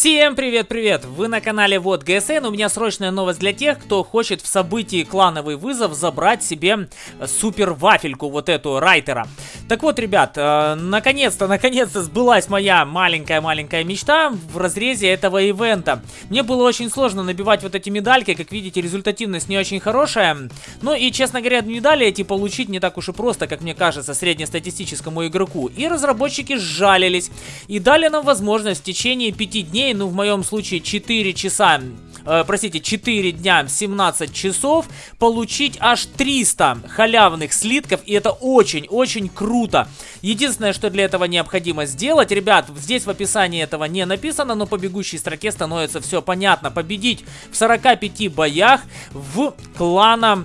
Всем привет-привет! Вы на канале Вот ГСН. У меня срочная новость для тех, кто хочет в событии клановый вызов забрать себе супер вафельку, вот эту Райтера. Так вот, ребят, э, наконец-то, наконец-то сбылась моя маленькая-маленькая мечта в разрезе этого ивента. Мне было очень сложно набивать вот эти медальки, как видите, результативность не очень хорошая. Ну и, честно говоря, медали эти получить не так уж и просто, как мне кажется, среднестатистическому игроку. И разработчики сжалились и дали нам возможность в течение 5 дней дней, ну в моем случае 4 часа, э, простите, 4 дня, 17 часов, получить аж 300 халявных слитков, и это очень-очень круто. Единственное, что для этого необходимо сделать, ребят, здесь в описании этого не написано, но по бегущей строке становится все понятно. Победить в 45 боях в клана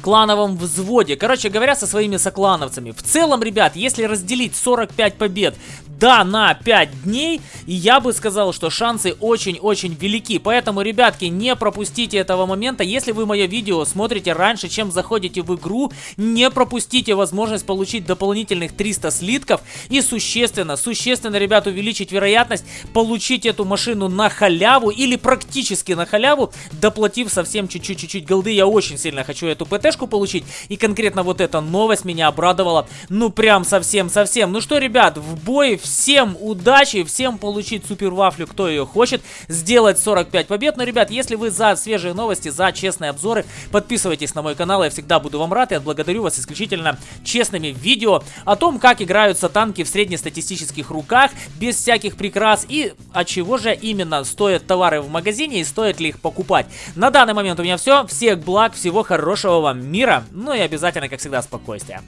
клановом взводе. Короче говоря, со своими соклановцами. В целом, ребят, если разделить 45 побед да, на 5 дней, и я бы сказал, что шансы очень-очень велики. Поэтому, ребятки, не пропустите этого момента. Если вы мое видео смотрите раньше, чем заходите в игру, не пропустите возможность получить дополнительных 300 слитков и существенно, существенно, ребят, увеличить вероятность получить эту машину на халяву или практически на халяву, доплатив совсем чуть-чуть-чуть голды. Я очень сильно хочу эту ПТшку получить, и конкретно вот эта новость меня обрадовала, ну прям совсем-совсем. Ну что, ребят, в бой все Всем удачи, всем получить супер вафлю, кто ее хочет, сделать 45 побед. Но, ребят, если вы за свежие новости, за честные обзоры, подписывайтесь на мой канал, я всегда буду вам рад и отблагодарю вас исключительно честными видео о том, как играются танки в среднестатистических руках, без всяких прикрас и от чего же именно стоят товары в магазине и стоит ли их покупать. На данный момент у меня все. Всех благ, всего хорошего вам мира, ну и обязательно, как всегда, спокойствия.